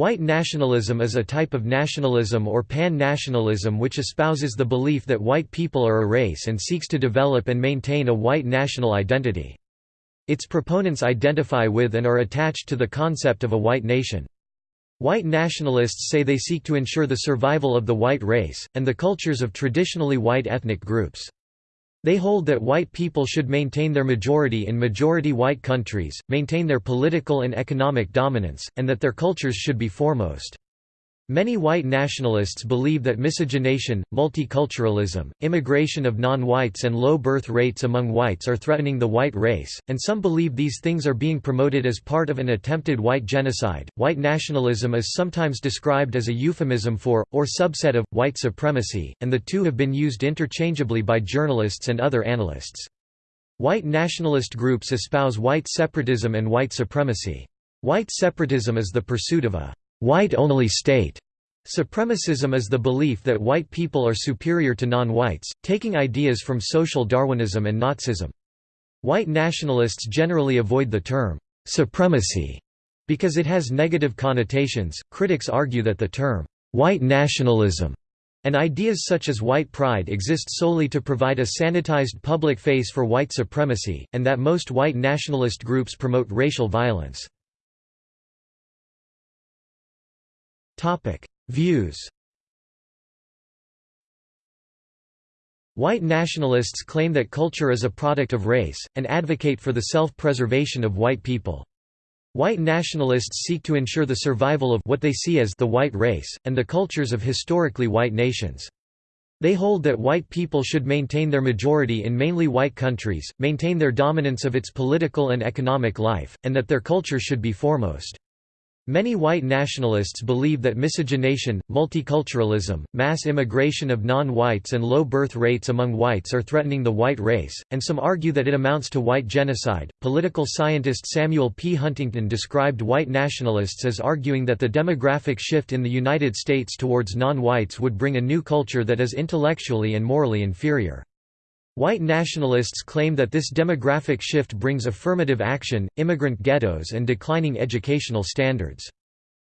White nationalism is a type of nationalism or pan-nationalism which espouses the belief that white people are a race and seeks to develop and maintain a white national identity. Its proponents identify with and are attached to the concept of a white nation. White nationalists say they seek to ensure the survival of the white race, and the cultures of traditionally white ethnic groups. They hold that white people should maintain their majority in majority white countries, maintain their political and economic dominance, and that their cultures should be foremost. Many white nationalists believe that miscegenation, multiculturalism, immigration of non-whites and low birth rates among whites are threatening the white race, and some believe these things are being promoted as part of an attempted white genocide. White nationalism is sometimes described as a euphemism for, or subset of, white supremacy, and the two have been used interchangeably by journalists and other analysts. White nationalist groups espouse white separatism and white supremacy. White separatism is the pursuit of a white-only state. Supremacism is the belief that white people are superior to non-whites, taking ideas from social Darwinism and Nazism. White nationalists generally avoid the term supremacy because it has negative connotations. Critics argue that the term white nationalism and ideas such as white pride exist solely to provide a sanitized public face for white supremacy, and that most white nationalist groups promote racial violence. Views White nationalists claim that culture is a product of race, and advocate for the self-preservation of white people. White nationalists seek to ensure the survival of what they see as the white race, and the cultures of historically white nations. They hold that white people should maintain their majority in mainly white countries, maintain their dominance of its political and economic life, and that their culture should be foremost. Many white nationalists believe that miscegenation, multiculturalism, mass immigration of non-whites and low birth rates among whites are threatening the white race, and some argue that it amounts to white genocide. Political scientist Samuel P. Huntington described white nationalists as arguing that the demographic shift in the United States towards non-whites would bring a new culture that is intellectually and morally inferior. White nationalists claim that this demographic shift brings affirmative action, immigrant ghettos and declining educational standards.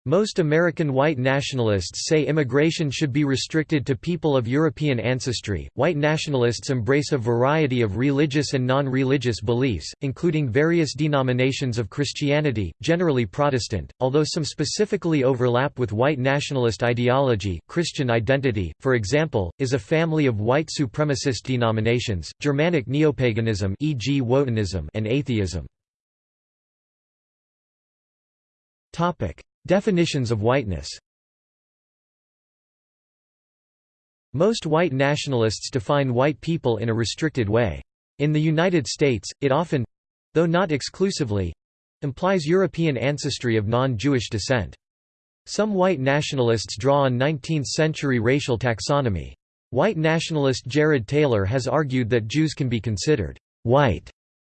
Most American white nationalists say immigration should be restricted to people of European ancestry. White nationalists embrace a variety of religious and non religious beliefs, including various denominations of Christianity, generally Protestant, although some specifically overlap with white nationalist ideology. Christian identity, for example, is a family of white supremacist denominations, Germanic neopaganism, e.g., Wotanism, and atheism. Topic. Definitions of whiteness Most white nationalists define white people in a restricted way. In the United States, it often—though not exclusively—implies European ancestry of non-Jewish descent. Some white nationalists draw on 19th-century racial taxonomy. White nationalist Jared Taylor has argued that Jews can be considered «white»,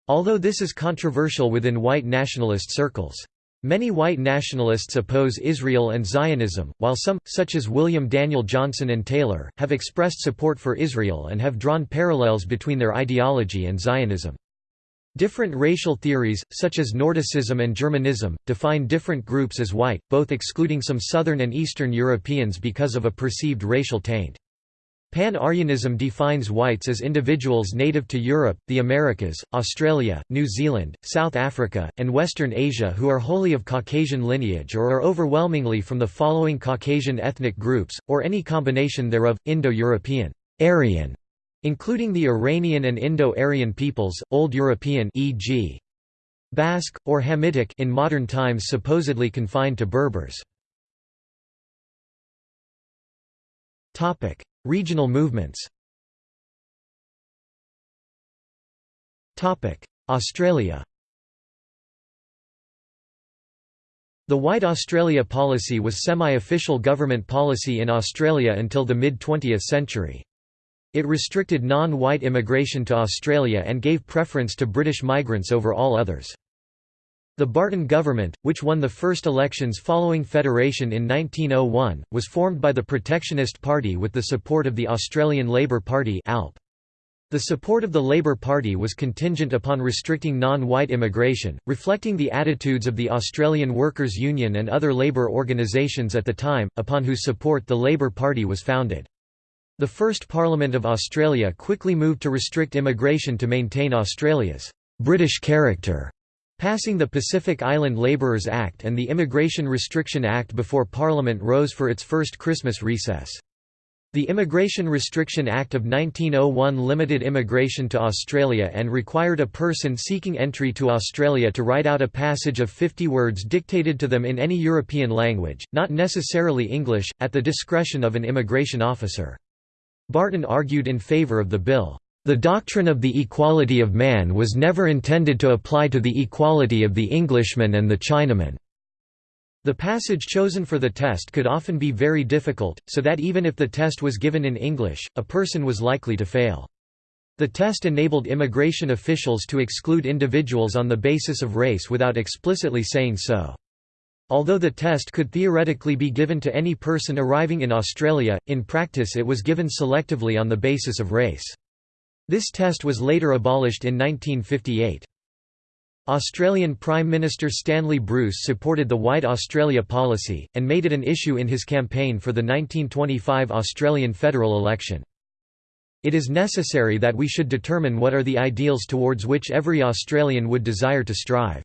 although this is controversial within white nationalist circles. Many white nationalists oppose Israel and Zionism, while some, such as William Daniel Johnson and Taylor, have expressed support for Israel and have drawn parallels between their ideology and Zionism. Different racial theories, such as Nordicism and Germanism, define different groups as white, both excluding some Southern and Eastern Europeans because of a perceived racial taint. Pan-Aryanism defines whites as individuals native to Europe, the Americas, Australia, New Zealand, South Africa, and Western Asia who are wholly of Caucasian lineage or are overwhelmingly from the following Caucasian ethnic groups, or any combination thereof, Indo-European, Aryan, including the Iranian and Indo-Aryan peoples, Old European e.g. Basque, or Hamitic in modern times supposedly confined to Berbers. Regional movements Topic: Australia The White Australia policy was semi-official government policy in Australia until the mid-20th century. It restricted non-white immigration to Australia and gave preference to British migrants over all others. The Barton government, which won the first elections following federation in 1901, was formed by the Protectionist Party with the support of the Australian Labor Party ALP. The support of the Labour Party was contingent upon restricting non-white immigration, reflecting the attitudes of the Australian Workers' Union and other labour organisations at the time, upon whose support the Labour Party was founded. The first Parliament of Australia quickly moved to restrict immigration to maintain Australia's «British character», passing the Pacific Island Labourers Act and the Immigration Restriction Act before Parliament rose for its first Christmas recess. The Immigration Restriction Act of 1901 limited immigration to Australia and required a person seeking entry to Australia to write out a passage of 50 words dictated to them in any European language, not necessarily English, at the discretion of an immigration officer. Barton argued in favour of the bill. The doctrine of the equality of man was never intended to apply to the equality of the Englishman and the Chinaman. The passage chosen for the test could often be very difficult, so that even if the test was given in English, a person was likely to fail. The test enabled immigration officials to exclude individuals on the basis of race without explicitly saying so. Although the test could theoretically be given to any person arriving in Australia, in practice it was given selectively on the basis of race. This test was later abolished in 1958. Australian Prime Minister Stanley Bruce supported the White Australia policy, and made it an issue in his campaign for the 1925 Australian federal election. It is necessary that we should determine what are the ideals towards which every Australian would desire to strive.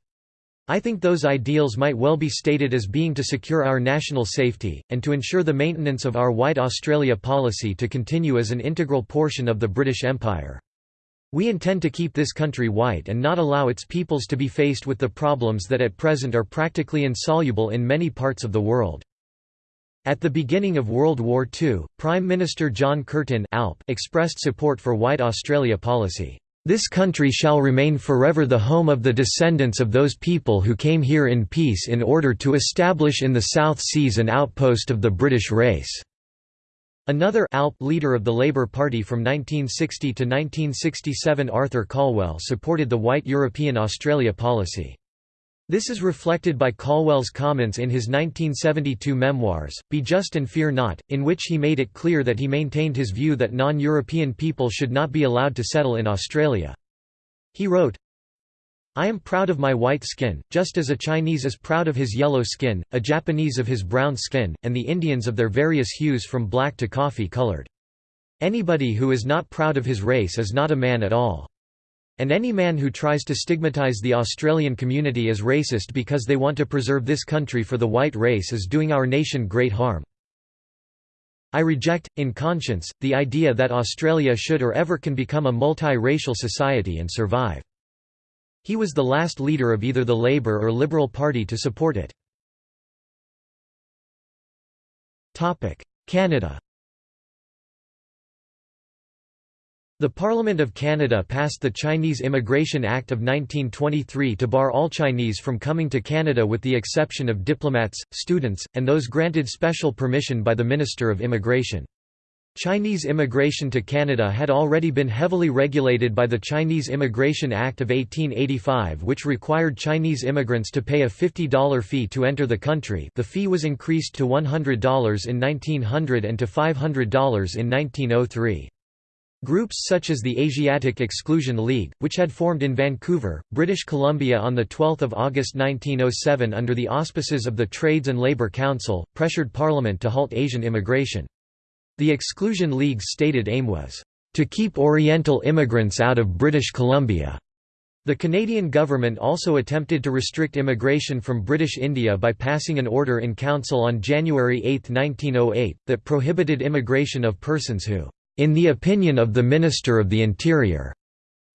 I think those ideals might well be stated as being to secure our national safety, and to ensure the maintenance of our White Australia policy to continue as an integral portion of the British Empire. We intend to keep this country white and not allow its peoples to be faced with the problems that at present are practically insoluble in many parts of the world. At the beginning of World War II, Prime Minister John Curtin Alp expressed support for White Australia policy. This country shall remain forever the home of the descendants of those people who came here in peace in order to establish in the South Seas an outpost of the British race. Another ALP leader of the Labour Party from 1960 to 1967 Arthur Calwell supported the White European Australia policy. This is reflected by Calwell's comments in his 1972 memoirs, Be Just and Fear Not, in which he made it clear that he maintained his view that non-European people should not be allowed to settle in Australia. He wrote, I am proud of my white skin, just as a Chinese is proud of his yellow skin, a Japanese of his brown skin, and the Indians of their various hues from black to coffee colored. Anybody who is not proud of his race is not a man at all. And any man who tries to stigmatize the Australian community as racist because they want to preserve this country for the white race is doing our nation great harm. I reject, in conscience, the idea that Australia should or ever can become a multi-racial society and survive. He was the last leader of either the Labour or Liberal Party to support it. Canada The Parliament of Canada passed the Chinese Immigration Act of 1923 to bar all Chinese from coming to Canada with the exception of diplomats, students, and those granted special permission by the Minister of Immigration. Chinese immigration to Canada had already been heavily regulated by the Chinese Immigration Act of 1885 which required Chinese immigrants to pay a $50 fee to enter the country the fee was increased to $100 in 1900 and to $500 in 1903. Groups such as the Asiatic Exclusion League, which had formed in Vancouver, British Columbia on 12 August 1907 under the auspices of the Trades and Labour Council, pressured Parliament to halt Asian immigration. The Exclusion League's stated aim was, "...to keep Oriental immigrants out of British Columbia." The Canadian government also attempted to restrict immigration from British India by passing an order in council on January 8, 1908, that prohibited immigration of persons who, in the opinion of the Minister of the Interior,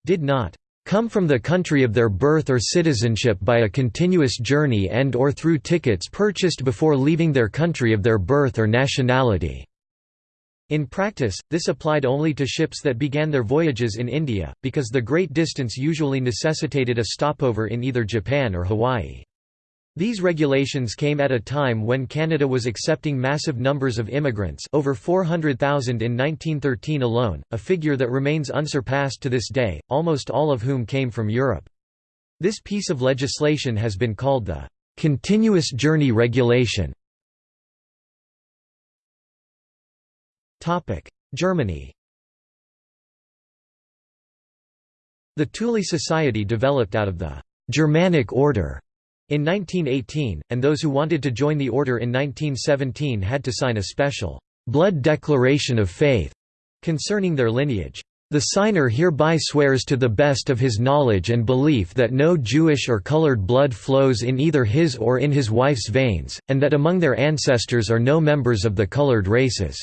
did not come from the country of their birth or citizenship by a continuous journey and or through tickets purchased before leaving their country of their birth or nationality." In practice, this applied only to ships that began their voyages in India, because the great distance usually necessitated a stopover in either Japan or Hawaii. These regulations came at a time when Canada was accepting massive numbers of immigrants over 400,000 in 1913 alone, a figure that remains unsurpassed to this day, almost all of whom came from Europe. This piece of legislation has been called the «continuous journey regulation» Germany. The Thule Society developed out of the «Germanic Order» in 1918, and those who wanted to join the order in 1917 had to sign a special «blood declaration of faith» concerning their lineage. The signer hereby swears to the best of his knowledge and belief that no Jewish or colored blood flows in either his or in his wife's veins, and that among their ancestors are no members of the colored races."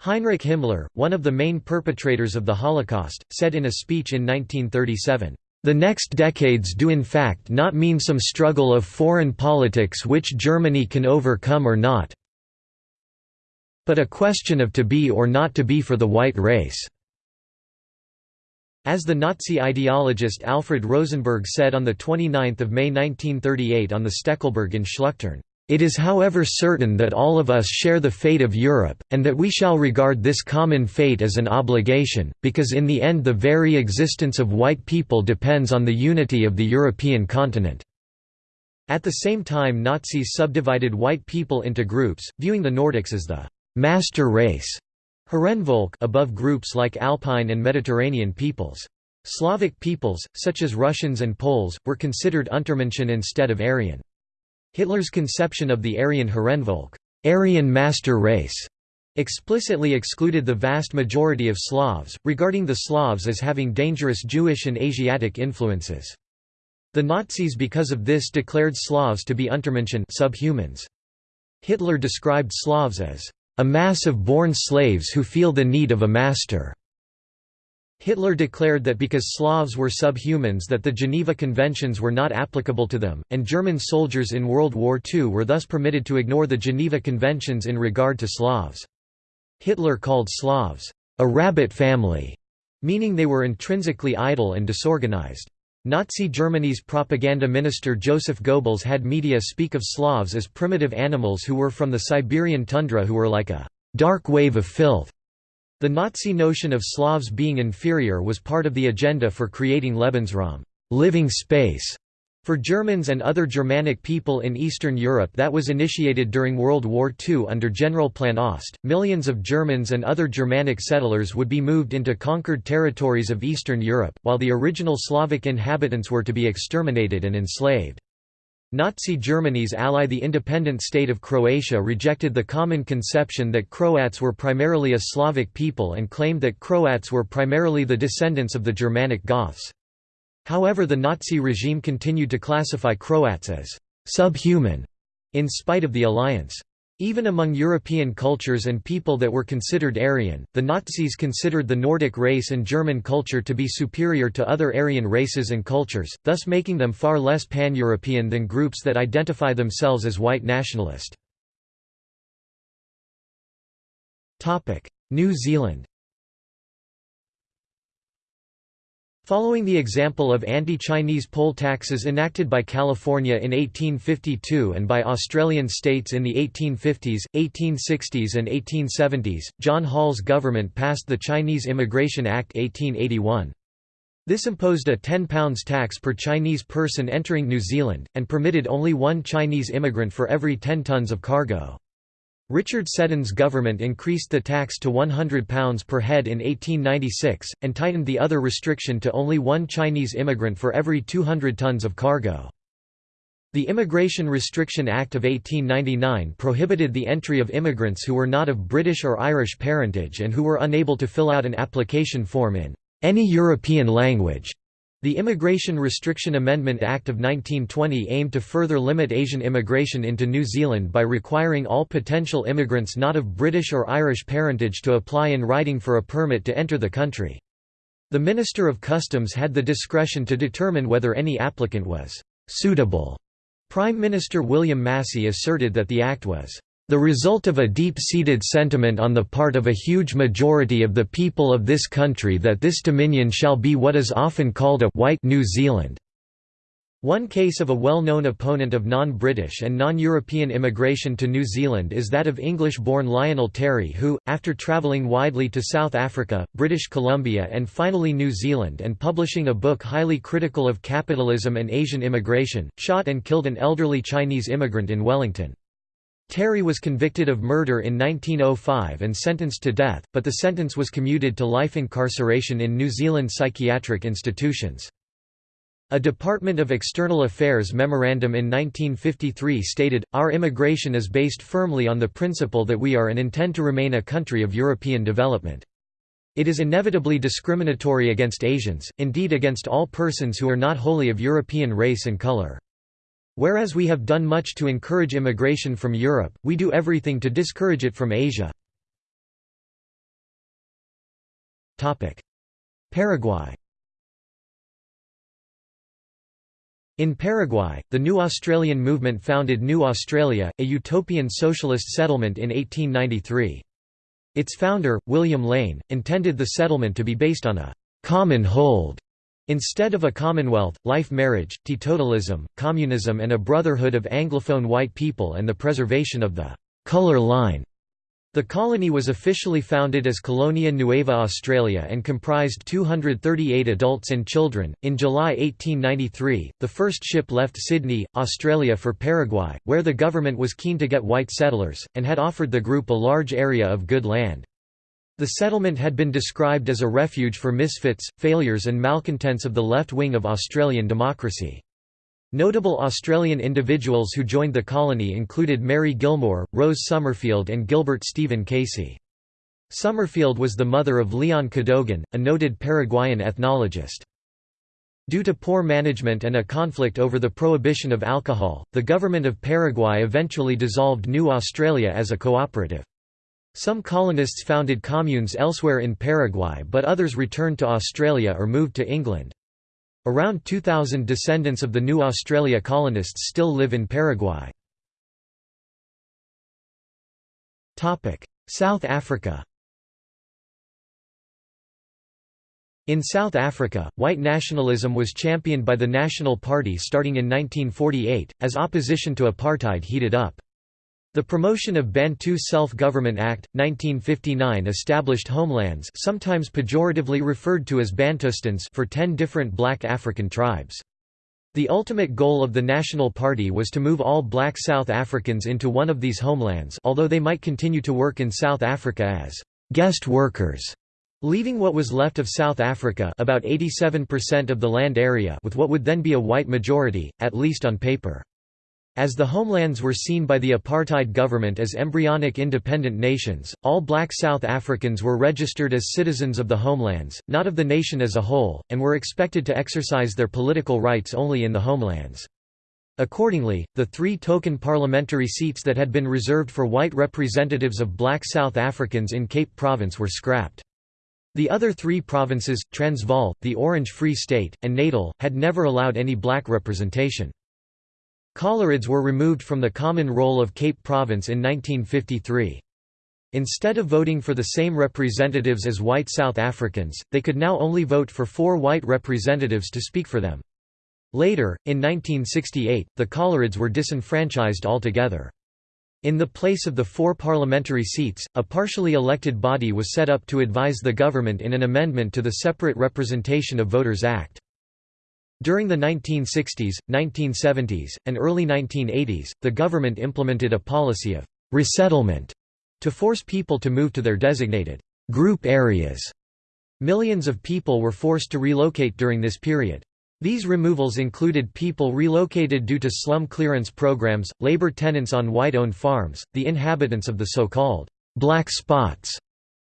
Heinrich Himmler, one of the main perpetrators of the Holocaust, said in a speech in 1937, "...the next decades do in fact not mean some struggle of foreign politics which Germany can overcome or not but a question of to be or not to be for the white race." As the Nazi ideologist Alfred Rosenberg said on 29 May 1938 on the Steckelberg in Schluchtern, "...it is however certain that all of us share the fate of Europe, and that we shall regard this common fate as an obligation, because in the end the very existence of white people depends on the unity of the European continent." At the same time Nazis subdivided white people into groups, viewing the Nordics as the «master race» Herrenvolk above groups like Alpine and Mediterranean peoples. Slavic peoples, such as Russians and Poles, were considered Untermenschen instead of Aryan. Hitler's conception of the Aryan Herrenvolk Aryan master race", explicitly excluded the vast majority of Slavs, regarding the Slavs as having dangerous Jewish and Asiatic influences. The Nazis because of this declared Slavs to be Untermenschen subhumans. Hitler described Slavs as a mass of born slaves who feel the need of a master." Hitler declared that because Slavs were subhumans that the Geneva Conventions were not applicable to them, and German soldiers in World War II were thus permitted to ignore the Geneva Conventions in regard to Slavs. Hitler called Slavs, "...a rabbit family", meaning they were intrinsically idle and disorganized. Nazi Germany's propaganda minister Joseph Goebbels had media speak of Slavs as primitive animals who were from the Siberian tundra who were like a «dark wave of filth». The Nazi notion of Slavs being inferior was part of the agenda for creating Lebensraum living space", for Germans and other Germanic people in Eastern Europe that was initiated during World War II under Generalplan Ost, millions of Germans and other Germanic settlers would be moved into conquered territories of Eastern Europe, while the original Slavic inhabitants were to be exterminated and enslaved. Nazi Germany's ally the independent state of Croatia rejected the common conception that Croats were primarily a Slavic people and claimed that Croats were primarily the descendants of the Germanic Goths. However the Nazi regime continued to classify Croats as «subhuman» in spite of the alliance. Even among European cultures and people that were considered Aryan, the Nazis considered the Nordic race and German culture to be superior to other Aryan races and cultures, thus making them far less pan-European than groups that identify themselves as white nationalist. New Zealand Following the example of anti-Chinese poll taxes enacted by California in 1852 and by Australian states in the 1850s, 1860s and 1870s, John Hall's government passed the Chinese Immigration Act 1881. This imposed a £10 tax per Chinese person entering New Zealand, and permitted only one Chinese immigrant for every 10 tons of cargo. Richard Seddon's government increased the tax to £100 per head in 1896, and tightened the other restriction to only one Chinese immigrant for every 200 tons of cargo. The Immigration Restriction Act of 1899 prohibited the entry of immigrants who were not of British or Irish parentage and who were unable to fill out an application form in any European language. The Immigration Restriction Amendment Act of 1920 aimed to further limit Asian immigration into New Zealand by requiring all potential immigrants not of British or Irish parentage to apply in writing for a permit to enter the country. The Minister of Customs had the discretion to determine whether any applicant was «suitable». Prime Minister William Massey asserted that the act was the result of a deep-seated sentiment on the part of a huge majority of the people of this country that this dominion shall be what is often called a white New Zealand. One case of a well-known opponent of non-British and non-European immigration to New Zealand is that of English-born Lionel Terry who, after travelling widely to South Africa, British Columbia and finally New Zealand and publishing a book highly critical of capitalism and Asian immigration, shot and killed an elderly Chinese immigrant in Wellington. Terry was convicted of murder in 1905 and sentenced to death, but the sentence was commuted to life incarceration in New Zealand psychiatric institutions. A Department of External Affairs memorandum in 1953 stated, Our immigration is based firmly on the principle that we are and intend to remain a country of European development. It is inevitably discriminatory against Asians, indeed against all persons who are not wholly of European race and color. Whereas we have done much to encourage immigration from Europe, we do everything to discourage it from Asia. Paraguay In Paraguay, the New Australian movement founded New Australia, a utopian socialist settlement in 1893. Its founder, William Lane, intended the settlement to be based on a «common hold» instead of a commonwealth, life marriage, teetotalism, communism and a brotherhood of Anglophone white people and the preservation of the «colour line» The colony was officially founded as Colonia Nueva Australia and comprised 238 adults and children. In July 1893, the first ship left Sydney, Australia for Paraguay, where the government was keen to get white settlers, and had offered the group a large area of good land. The settlement had been described as a refuge for misfits, failures and malcontents of the left wing of Australian democracy. Notable Australian individuals who joined the colony included Mary Gilmore, Rose Summerfield and Gilbert Stephen Casey. Summerfield was the mother of Leon Cadogan, a noted Paraguayan ethnologist. Due to poor management and a conflict over the prohibition of alcohol, the government of Paraguay eventually dissolved New Australia as a cooperative. Some colonists founded communes elsewhere in Paraguay but others returned to Australia or moved to England. Around 2,000 descendants of the New Australia colonists still live in Paraguay. South Africa In South Africa, white nationalism was championed by the National Party starting in 1948, as opposition to apartheid heated up. The Promotion of Bantu Self-Government Act, 1959 established homelands sometimes pejoratively referred to as Bantustans for ten different black African tribes. The ultimate goal of the National Party was to move all black South Africans into one of these homelands although they might continue to work in South Africa as «guest workers», leaving what was left of South Africa about 87% of the land area with what would then be a white majority, at least on paper. As the homelands were seen by the apartheid government as embryonic independent nations, all black South Africans were registered as citizens of the homelands, not of the nation as a whole, and were expected to exercise their political rights only in the homelands. Accordingly, the three token parliamentary seats that had been reserved for white representatives of black South Africans in Cape Province were scrapped. The other three provinces, Transvaal, the Orange Free State, and Natal, had never allowed any black representation. Coloureds were removed from the common roll of Cape Province in 1953. Instead of voting for the same representatives as white South Africans, they could now only vote for four white representatives to speak for them. Later, in 1968, the Coloureds were disenfranchised altogether. In the place of the four parliamentary seats, a partially elected body was set up to advise the government in an amendment to the Separate Representation of Voters Act. During the 1960s, 1970s, and early 1980s, the government implemented a policy of «resettlement» to force people to move to their designated «group areas». Millions of people were forced to relocate during this period. These removals included people relocated due to slum clearance programs, labor tenants on white-owned farms, the inhabitants of the so-called «black spots»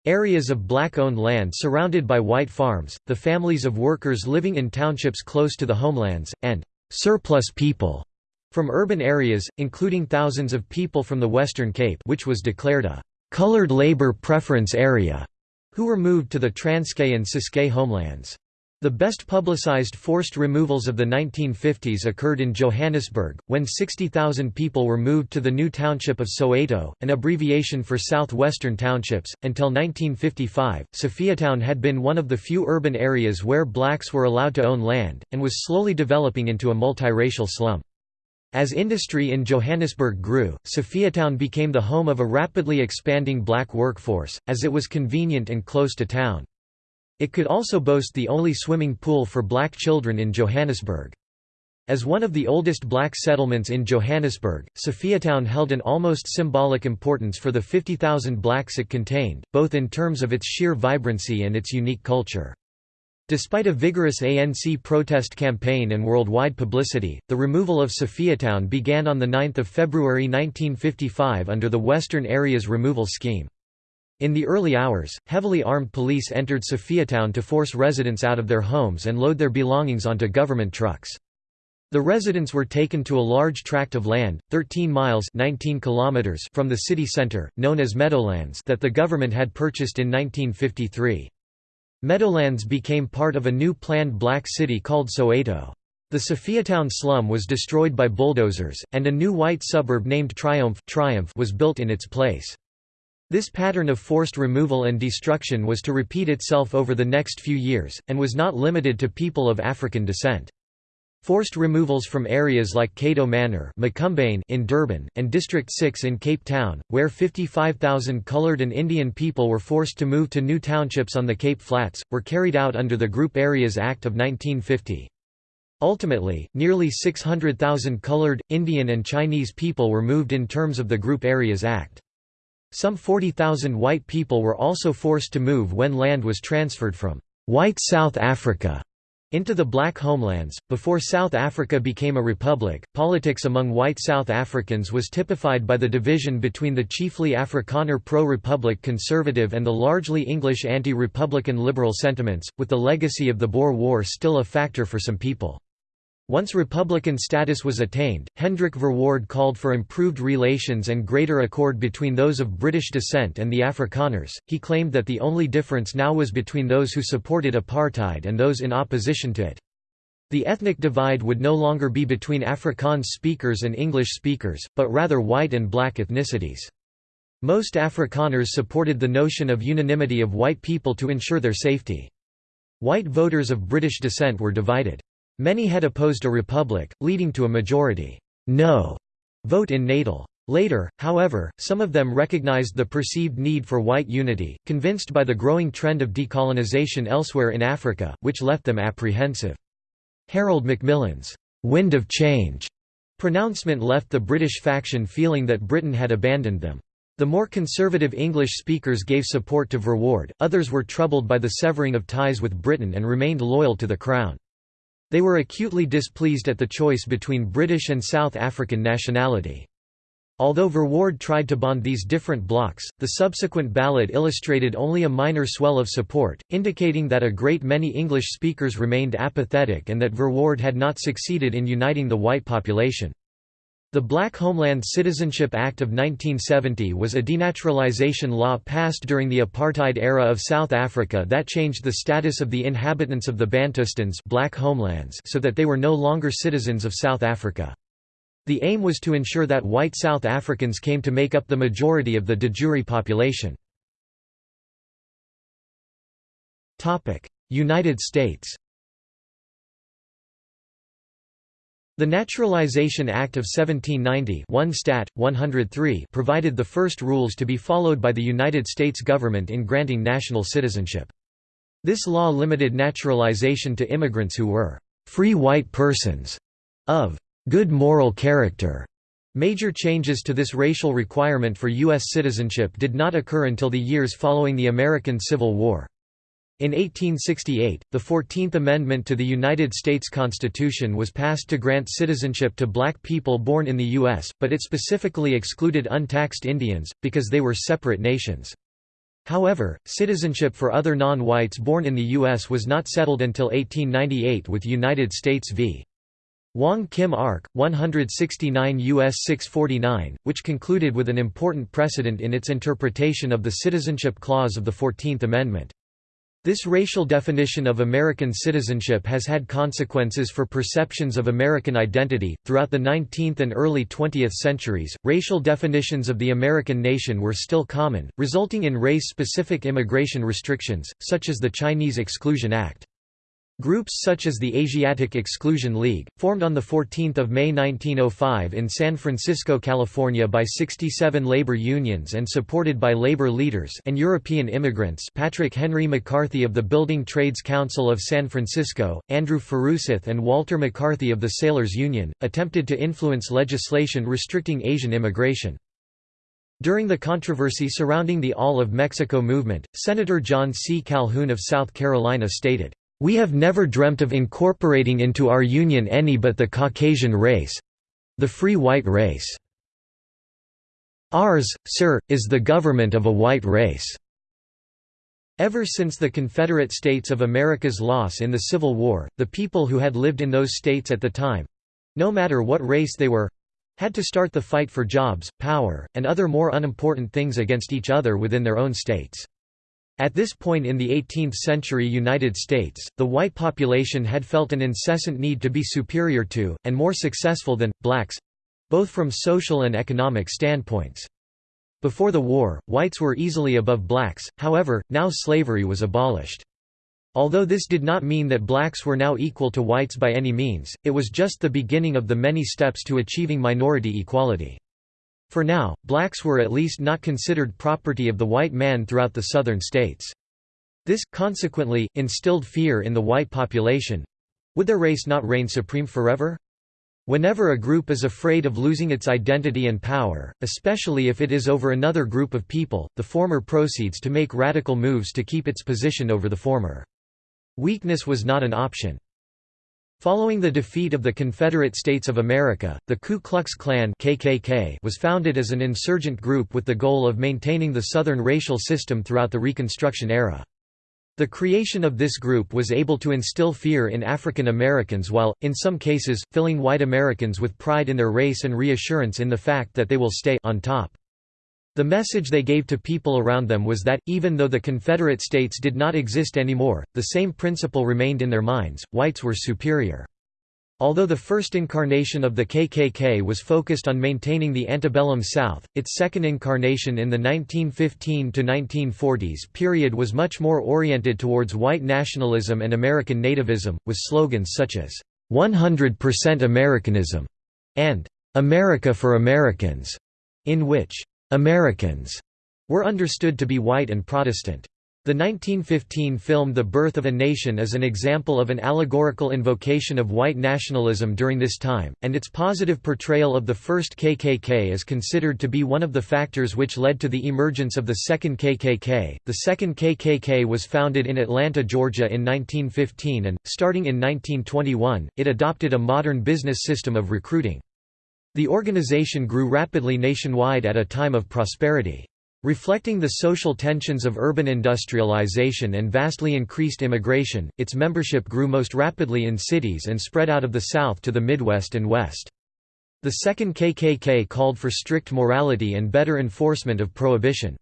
Areas of black-owned land surrounded by white farms, the families of workers living in townships close to the homelands, and «surplus people» from urban areas, including thousands of people from the Western Cape which was declared a «colored labor preference area», who were moved to the Transkei and Ciskei homelands. The best publicized forced removals of the 1950s occurred in Johannesburg, when 60,000 people were moved to the new township of Soweto, an abbreviation for southwestern townships. Until 1955, Sophiatown had been one of the few urban areas where blacks were allowed to own land, and was slowly developing into a multiracial slum. As industry in Johannesburg grew, Sophiatown became the home of a rapidly expanding black workforce, as it was convenient and close to town. It could also boast the only swimming pool for black children in Johannesburg. As one of the oldest black settlements in Johannesburg, Sophiatown held an almost symbolic importance for the 50,000 blacks it contained, both in terms of its sheer vibrancy and its unique culture. Despite a vigorous ANC protest campaign and worldwide publicity, the removal of Sophiatown began on 9 February 1955 under the Western Areas Removal Scheme. In the early hours, heavily armed police entered Sophiatown to force residents out of their homes and load their belongings onto government trucks. The residents were taken to a large tract of land, 13 miles 19 kilometers from the city centre, known as Meadowlands that the government had purchased in 1953. Meadowlands became part of a new planned black city called Soweto. The Sophiatown slum was destroyed by bulldozers, and a new white suburb named Triumph, Triumph was built in its place. This pattern of forced removal and destruction was to repeat itself over the next few years, and was not limited to people of African descent. Forced removals from areas like Cato Manor in Durban, and District 6 in Cape Town, where 55,000 coloured and Indian people were forced to move to new townships on the Cape Flats, were carried out under the Group Areas Act of 1950. Ultimately, nearly 600,000 coloured, Indian and Chinese people were moved in terms of the Group Areas Act. Some 40,000 white people were also forced to move when land was transferred from white South Africa into the black homelands. Before South Africa became a republic, politics among white South Africans was typified by the division between the chiefly Afrikaner pro republic conservative and the largely English anti republican liberal sentiments, with the legacy of the Boer War still a factor for some people. Once Republican status was attained, Hendrik Verwoerd called for improved relations and greater accord between those of British descent and the Afrikaners. He claimed that the only difference now was between those who supported apartheid and those in opposition to it. The ethnic divide would no longer be between Afrikaans speakers and English speakers, but rather white and black ethnicities. Most Afrikaners supported the notion of unanimity of white people to ensure their safety. White voters of British descent were divided. Many had opposed a republic, leading to a majority no vote in Natal. Later, however, some of them recognized the perceived need for white unity, convinced by the growing trend of decolonization elsewhere in Africa, which left them apprehensive. Harold Macmillan's «wind of change» pronouncement left the British faction feeling that Britain had abandoned them. The more conservative English speakers gave support to Verwoerd, others were troubled by the severing of ties with Britain and remained loyal to the Crown. They were acutely displeased at the choice between British and South African nationality. Although Verwoerd tried to bond these different blocs, the subsequent ballot illustrated only a minor swell of support, indicating that a great many English speakers remained apathetic and that Verwoerd had not succeeded in uniting the white population. The Black Homeland Citizenship Act of 1970 was a denaturalization law passed during the apartheid era of South Africa that changed the status of the inhabitants of the Bantustans black homelands so that they were no longer citizens of South Africa. The aim was to ensure that white South Africans came to make up the majority of the de jure population. United States The Naturalization Act of 1790 1 Stat. 103 provided the first rules to be followed by the United States government in granting national citizenship. This law limited naturalization to immigrants who were «free white persons» of «good moral character». Major changes to this racial requirement for U.S. citizenship did not occur until the years following the American Civil War. In 1868, the Fourteenth Amendment to the United States Constitution was passed to grant citizenship to black people born in the U.S., but it specifically excluded untaxed Indians, because they were separate nations. However, citizenship for other non-whites born in the U.S. was not settled until 1898 with United States v. Wong Kim Ark, 169 U.S. 649, which concluded with an important precedent in its interpretation of the Citizenship Clause of the Fourteenth Amendment. This racial definition of American citizenship has had consequences for perceptions of American identity. Throughout the 19th and early 20th centuries, racial definitions of the American nation were still common, resulting in race specific immigration restrictions, such as the Chinese Exclusion Act. Groups such as the Asiatic Exclusion League, formed on 14 May 1905 in San Francisco, California by 67 labor unions and supported by labor leaders and European immigrants Patrick Henry McCarthy of the Building Trades Council of San Francisco, Andrew Furuseth and Walter McCarthy of the Sailors Union, attempted to influence legislation restricting Asian immigration. During the controversy surrounding the All of Mexico movement, Senator John C. Calhoun of South Carolina stated, we have never dreamt of incorporating into our union any but the Caucasian race—the free white race. Ours, sir, is the government of a white race." Ever since the Confederate States of America's loss in the Civil War, the people who had lived in those states at the time—no matter what race they were—had to start the fight for jobs, power, and other more unimportant things against each other within their own states. At this point in the 18th-century United States, the white population had felt an incessant need to be superior to, and more successful than, blacks—both from social and economic standpoints. Before the war, whites were easily above blacks, however, now slavery was abolished. Although this did not mean that blacks were now equal to whites by any means, it was just the beginning of the many steps to achieving minority equality. For now, blacks were at least not considered property of the white man throughout the southern states. This, consequently, instilled fear in the white population. Would their race not reign supreme forever? Whenever a group is afraid of losing its identity and power, especially if it is over another group of people, the former proceeds to make radical moves to keep its position over the former. Weakness was not an option. Following the defeat of the Confederate States of America, the Ku Klux Klan KKK was founded as an insurgent group with the goal of maintaining the Southern racial system throughout the Reconstruction era. The creation of this group was able to instill fear in African Americans while, in some cases, filling white Americans with pride in their race and reassurance in the fact that they will stay on top. The message they gave to people around them was that, even though the Confederate States did not exist anymore, the same principle remained in their minds, whites were superior. Although the first incarnation of the KKK was focused on maintaining the antebellum South, its second incarnation in the 1915–1940s period was much more oriented towards white nationalism and American nativism, with slogans such as, "'100% Americanism' and "'America for Americans'", in which Americans were understood to be white and Protestant. The 1915 film The Birth of a Nation is an example of an allegorical invocation of white nationalism during this time, and its positive portrayal of the first KKK is considered to be one of the factors which led to the emergence of the second KKK. The second KKK was founded in Atlanta, Georgia in 1915 and, starting in 1921, it adopted a modern business system of recruiting. The organization grew rapidly nationwide at a time of prosperity. Reflecting the social tensions of urban industrialization and vastly increased immigration, its membership grew most rapidly in cities and spread out of the South to the Midwest and West. The second KKK called for strict morality and better enforcement of prohibition.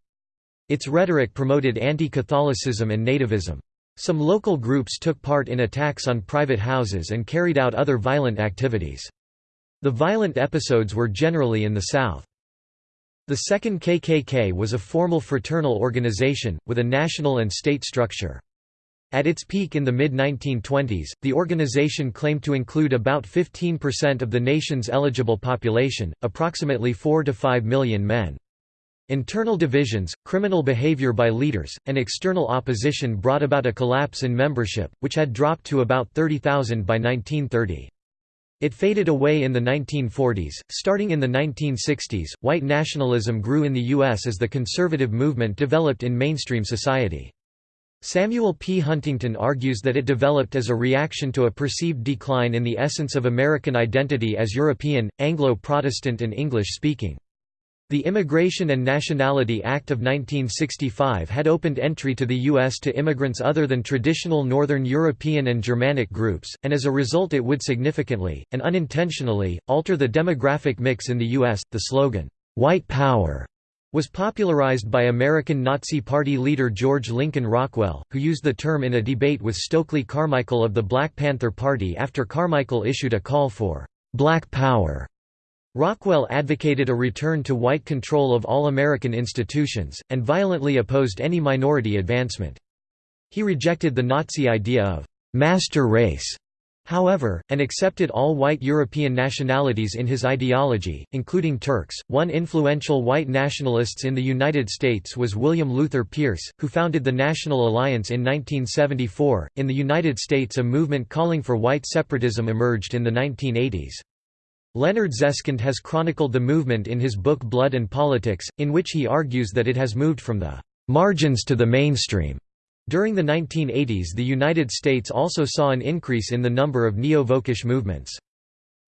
Its rhetoric promoted anti-Catholicism and nativism. Some local groups took part in attacks on private houses and carried out other violent activities. The violent episodes were generally in the South. The Second KKK was a formal fraternal organization, with a national and state structure. At its peak in the mid-1920s, the organization claimed to include about 15% of the nation's eligible population, approximately 4 to 5 million men. Internal divisions, criminal behavior by leaders, and external opposition brought about a collapse in membership, which had dropped to about 30,000 by 1930. It faded away in the 1940s. Starting in the 1960s, white nationalism grew in the U.S. as the conservative movement developed in mainstream society. Samuel P. Huntington argues that it developed as a reaction to a perceived decline in the essence of American identity as European, Anglo-Protestant and English-speaking. The Immigration and Nationality Act of 1965 had opened entry to the U.S. to immigrants other than traditional Northern European and Germanic groups, and as a result it would significantly, and unintentionally, alter the demographic mix in the U.S. The slogan, "'White Power' was popularized by American Nazi Party leader George Lincoln Rockwell, who used the term in a debate with Stokely Carmichael of the Black Panther Party after Carmichael issued a call for "'Black Power' Rockwell advocated a return to white control of all American institutions, and violently opposed any minority advancement. He rejected the Nazi idea of master race however, and accepted all white European nationalities in his ideology, including Turks. One influential white nationalists in the United States was William Luther Pierce, who founded the National Alliance in 1974. In the United States, a movement calling for white separatism emerged in the 1980s. Leonard Zeskind has chronicled the movement in his book Blood and Politics, in which he argues that it has moved from the margins to the mainstream. During the 1980s the United States also saw an increase in the number of neo-Völkisch movements.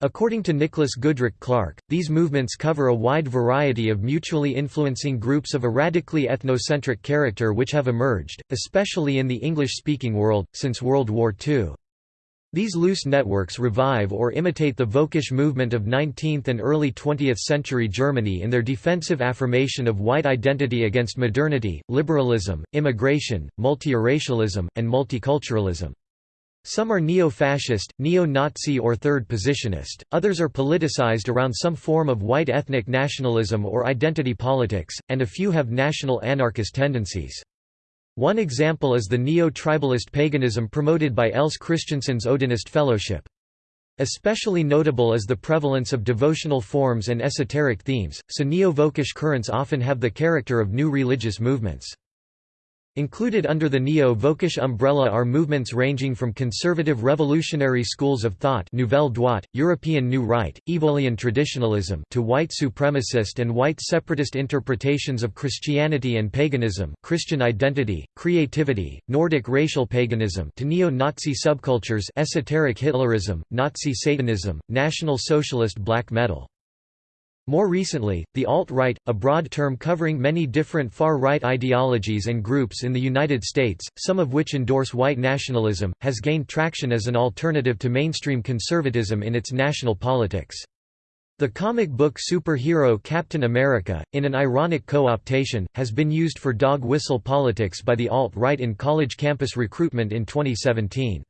According to Nicholas Goodrick Clarke, these movements cover a wide variety of mutually influencing groups of a radically ethnocentric character which have emerged, especially in the English-speaking world, since World War II. These loose networks revive or imitate the Völkisch movement of 19th and early 20th century Germany in their defensive affirmation of white identity against modernity, liberalism, immigration, multiracialism, and multiculturalism. Some are neo-fascist, neo-Nazi or third-positionist, others are politicized around some form of white ethnic nationalism or identity politics, and a few have national anarchist tendencies. One example is the neo-tribalist paganism promoted by Else Christensen's Odinist Fellowship. Especially notable is the prevalence of devotional forms and esoteric themes, so neo-Völkisch currents often have the character of new religious movements. Included under the neo-Völkisch umbrella are movements ranging from conservative revolutionary schools of thought Nouvelle Droite, European New Right, Evolian traditionalism to white supremacist and white separatist interpretations of Christianity and paganism Christian identity, creativity, Nordic racial paganism to neo-Nazi subcultures esoteric Hitlerism, Nazi Satanism, National Socialist black metal. More recently, the alt-right, a broad term covering many different far-right ideologies and groups in the United States, some of which endorse white nationalism, has gained traction as an alternative to mainstream conservatism in its national politics. The comic book superhero Captain America, in an ironic co-optation, has been used for dog whistle politics by the alt-right in college campus recruitment in 2017.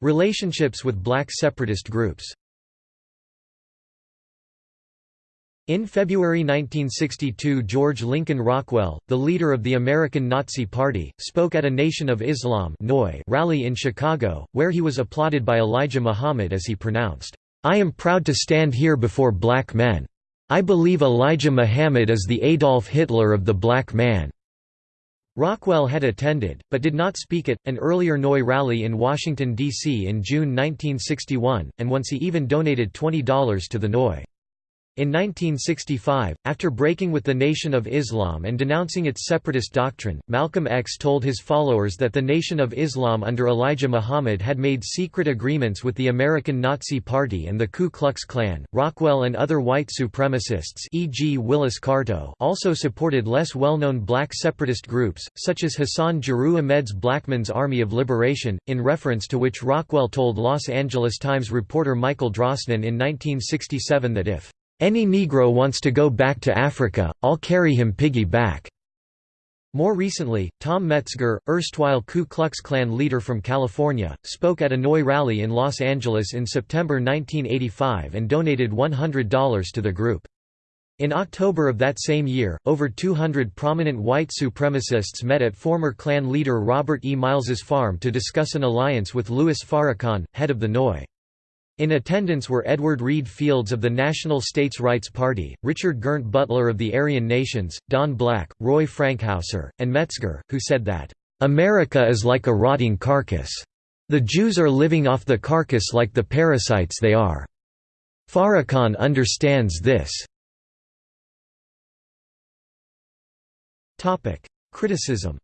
Relationships with black separatist groups In February 1962 George Lincoln Rockwell, the leader of the American Nazi Party, spoke at a Nation of Islam rally in Chicago, where he was applauded by Elijah Muhammad as he pronounced, "'I am proud to stand here before black men. I believe Elijah Muhammad is the Adolf Hitler of the black man.'" Rockwell had attended, but did not speak at, an earlier NOI rally in Washington, D.C. in June 1961, and once he even donated $20 to the NOI. In 1965, after breaking with the Nation of Islam and denouncing its separatist doctrine, Malcolm X told his followers that the Nation of Islam under Elijah Muhammad had made secret agreements with the American Nazi Party and the Ku Klux Klan. Rockwell and other white supremacists, e.g., Willis Carto, also supported less well-known black separatist groups, such as Hassan Jeru Ahmed's Blackman's Army of Liberation, in reference to which Rockwell told Los Angeles Times reporter Michael Drosnin in 1967 that if any Negro wants to go back to Africa, I'll carry him piggy back." More recently, Tom Metzger, erstwhile Ku Klux Klan leader from California, spoke at a NOI rally in Los Angeles in September 1985 and donated $100 to the group. In October of that same year, over 200 prominent white supremacists met at former Klan leader Robert E. Miles's farm to discuss an alliance with Louis Farrakhan, head of the NOI. In attendance were Edward Reed Fields of the National States Rights Party, Richard Girnt Butler of the Aryan Nations, Don Black, Roy Frankhouser, and Metzger, who said that, "...America is like a rotting carcass. The Jews are living off the carcass like the parasites they are. Farrakhan understands this." Criticism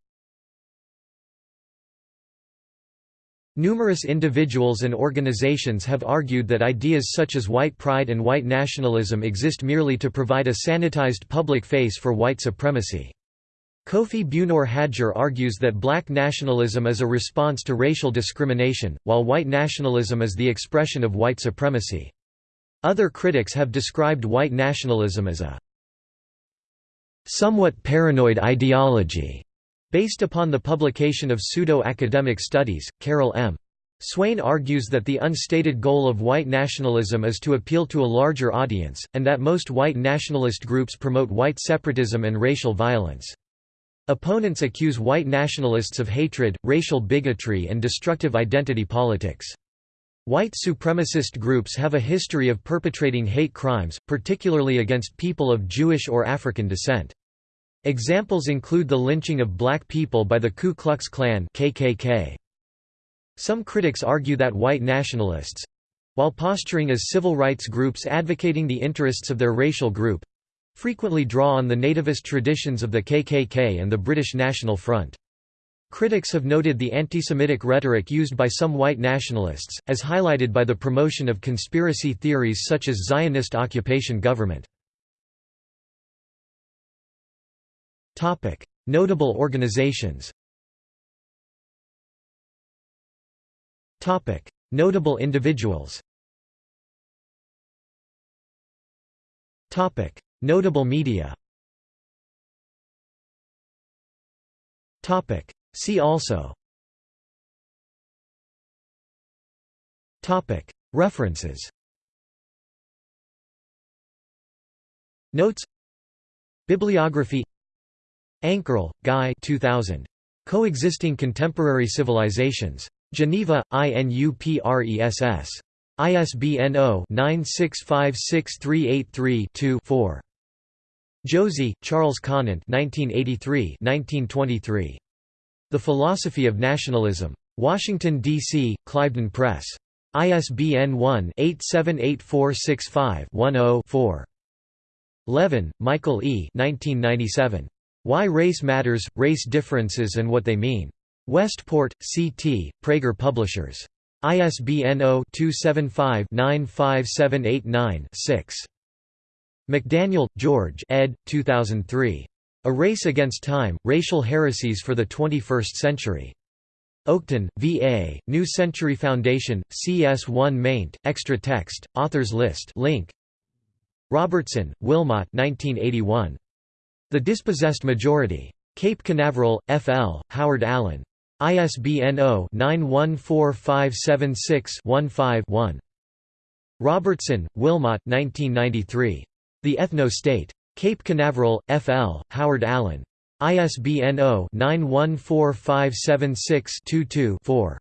Numerous individuals and organizations have argued that ideas such as white pride and white nationalism exist merely to provide a sanitized public face for white supremacy. Kofi Buenor Hadjor argues that black nationalism is a response to racial discrimination, while white nationalism is the expression of white supremacy. Other critics have described white nationalism as a somewhat paranoid ideology Based upon the publication of pseudo-academic studies, Carol M. Swain argues that the unstated goal of white nationalism is to appeal to a larger audience, and that most white nationalist groups promote white separatism and racial violence. Opponents accuse white nationalists of hatred, racial bigotry and destructive identity politics. White supremacist groups have a history of perpetrating hate crimes, particularly against people of Jewish or African descent. Examples include the lynching of black people by the Ku Klux Klan KKK. Some critics argue that white nationalists—while posturing as civil rights groups advocating the interests of their racial group, frequently draw on the nativist traditions of the KKK and the British National Front. Critics have noted the anti-Semitic rhetoric used by some white nationalists, as highlighted by the promotion of conspiracy theories such as Zionist occupation government. Notable organizations Topic. Notable individuals Topic. Notable media See also Topic. References Notes Bibliography Ankerl, Guy 2000. Coexisting Contemporary Civilizations. Geneva, INUPRESS. ISBN 0-9656383-2-4. Josey, Charles Conant 1983 The Philosophy of Nationalism. Washington, D.C., Cliveden Press. ISBN 1-878465-10-4. Levin, Michael E. 1997. Why Race Matters, Race Differences and What They Mean. Westport, C.T., Praeger Publishers. ISBN 0-275-95789-6. McDaniel, George ed. 2003. A Race Against Time, Racial Heresies for the Twenty-First Century. Oakton, V.A., New Century Foundation, CS1 maint, extra text, authors list link. Robertson, Wilmot 1981. The Dispossessed Majority. Cape Canaveral, F.L., Howard Allen. ISBN 0-914576-15-1. Robertson, Wilmot 1993. The Ethno-State. Cape Canaveral, F.L., Howard Allen. ISBN 0-914576-22-4.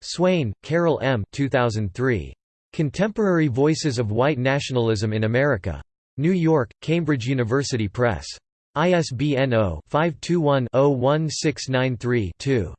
Swain, Carol M. 2003. Contemporary Voices of White Nationalism in America. New York, Cambridge University Press. ISBN 0-521-01693-2.